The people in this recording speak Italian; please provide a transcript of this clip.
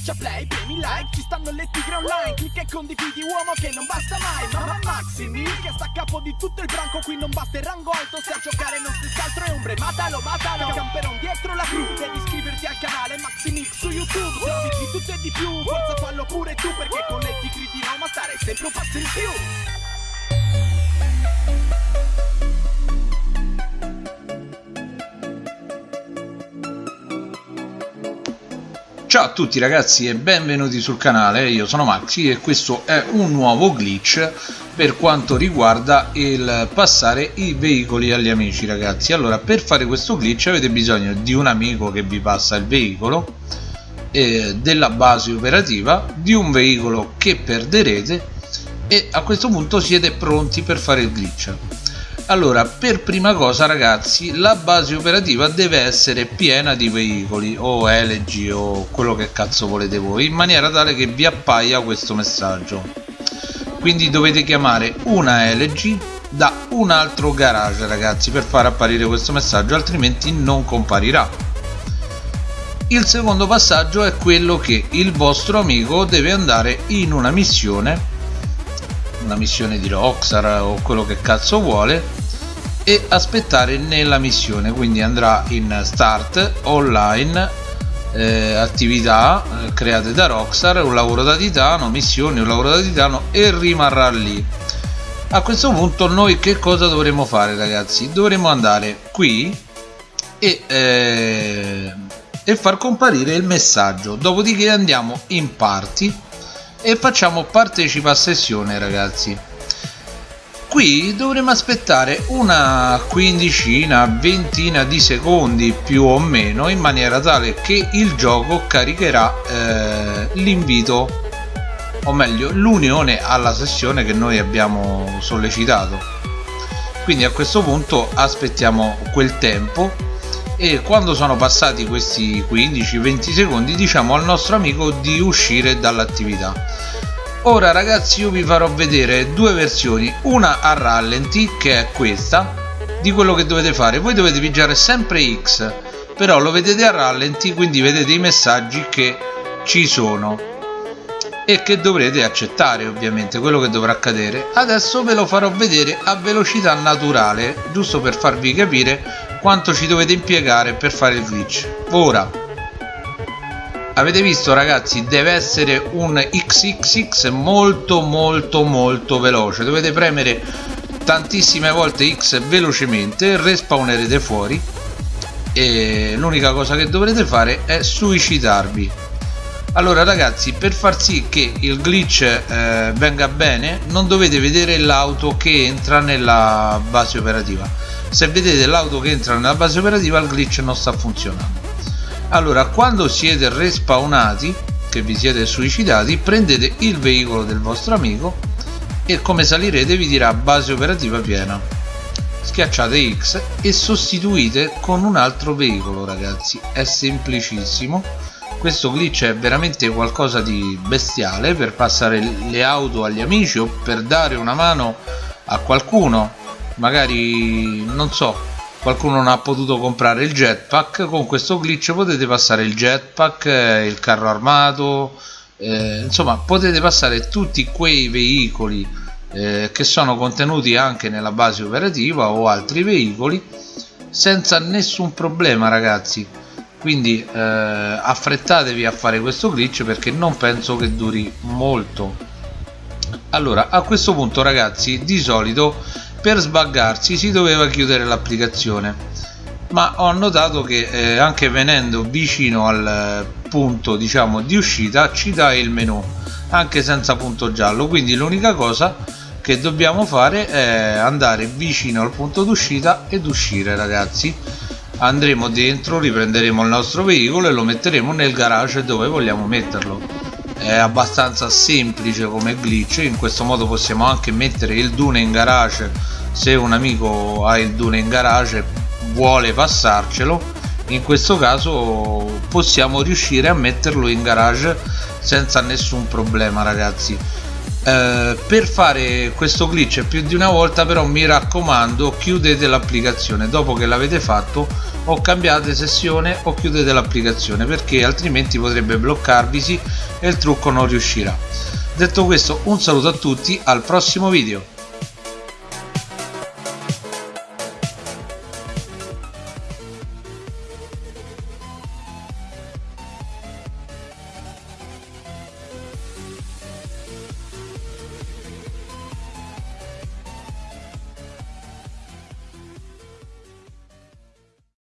Schiaccia play, premi like, ci stanno le tigre online Clicca e condividi uomo che non basta mai Mamma Maximi che sta a capo di tutto il branco Qui non basta il rango alto, se a giocare non si altro è ombre Matalo, matalo, camperon dietro la crew Devi iscriverti al canale Maximix su YouTube Se di tutto e di più, forza fallo pure tu Perché con le tigre di Roma stare sempre un passo in più Ciao a tutti ragazzi e benvenuti sul canale, io sono Maxi e questo è un nuovo glitch per quanto riguarda il passare i veicoli agli amici ragazzi. Allora per fare questo glitch avete bisogno di un amico che vi passa il veicolo eh, della base operativa di un veicolo che perderete e a questo punto siete pronti per fare il glitch allora per prima cosa ragazzi la base operativa deve essere piena di veicoli o LG o quello che cazzo volete voi in maniera tale che vi appaia questo messaggio. Quindi dovete chiamare una LG da un altro garage ragazzi per far apparire questo messaggio altrimenti non comparirà. Il secondo passaggio è quello che il vostro amico deve andare in una missione una missione di Rockstar o quello che cazzo vuole e aspettare nella missione quindi andrà in start online eh, attività eh, create da Rockstar un lavoro da titano missioni un lavoro da titano e rimarrà lì. A questo punto noi che cosa dovremo fare ragazzi? Dovremo andare qui e, eh, e far comparire il messaggio. Dopodiché andiamo in party e facciamo partecipa a sessione ragazzi qui dovremo aspettare una quindicina ventina di secondi più o meno in maniera tale che il gioco caricherà eh, l'invito o meglio l'unione alla sessione che noi abbiamo sollecitato. Quindi a questo punto aspettiamo quel tempo e quando sono passati questi 15-20 secondi diciamo al nostro amico di uscire dall'attività ora ragazzi io vi farò vedere due versioni. Una a rallenti che è questa di quello che dovete fare. Voi dovete pigiare sempre X però lo vedete a rallenti quindi vedete i messaggi che ci sono e che dovrete accettare ovviamente quello che dovrà accadere. Adesso ve lo farò vedere a velocità naturale giusto per farvi capire quanto ci dovete impiegare per fare il glitch. Ora avete visto ragazzi deve essere un xxx molto molto molto veloce. Dovete premere tantissime volte x velocemente respawnerete fuori e l'unica cosa che dovrete fare è suicidarvi. Allora ragazzi per far sì che il glitch eh, venga bene non dovete vedere l'auto che entra nella base operativa. Se vedete l'auto che entra nella base operativa il glitch non sta funzionando allora quando siete respawnati che vi siete suicidati prendete il veicolo del vostro amico e come salirete vi dirà base operativa piena. Schiacciate X e sostituite con un altro veicolo ragazzi. È semplicissimo. Questo glitch è veramente qualcosa di bestiale per passare le auto agli amici o per dare una mano a qualcuno. Magari non so qualcuno non ha potuto comprare il jetpack. Con questo glitch potete passare il jetpack eh, il carro armato eh, insomma potete passare tutti quei veicoli eh, che sono contenuti anche nella base operativa o altri veicoli senza nessun problema ragazzi. Quindi eh, affrettatevi a fare questo glitch perché non penso che duri molto. Allora a questo punto ragazzi di solito per sbaggarsi si doveva chiudere l'applicazione. Ma ho notato che eh, anche venendo vicino al punto diciamo di uscita ci dà il menu anche senza punto giallo. Quindi l'unica cosa che dobbiamo fare è andare vicino al punto d'uscita ed uscire ragazzi. Andremo dentro riprenderemo il nostro veicolo e lo metteremo nel garage dove vogliamo metterlo è abbastanza semplice come glitch. In questo modo possiamo anche mettere il dune in garage. Se un amico ha il dune in garage vuole passarcelo. In questo caso possiamo riuscire a metterlo in garage senza nessun problema ragazzi eh, per fare questo glitch più di una volta però mi raccomando chiudete l'applicazione. Dopo che l'avete fatto o cambiate sessione o chiudete l'applicazione perché altrimenti potrebbe bloccarvisi e il trucco non riuscirà. Detto questo un saluto a tutti al prossimo video